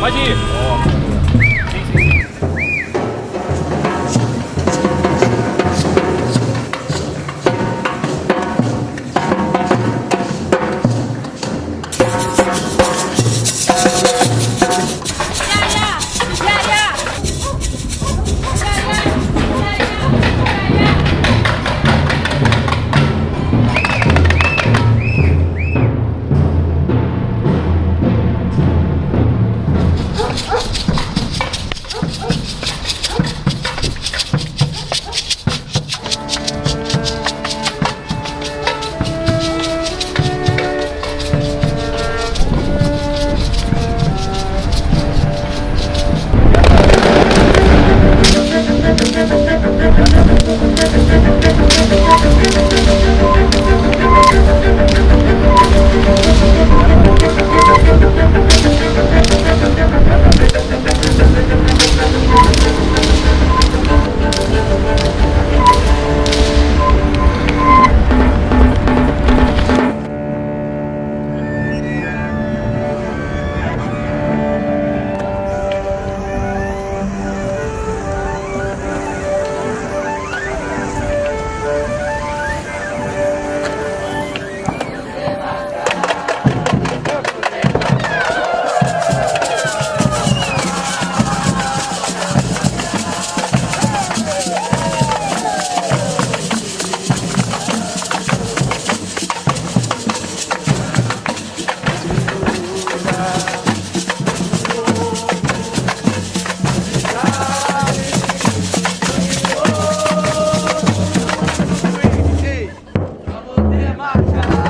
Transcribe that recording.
快进！Raja.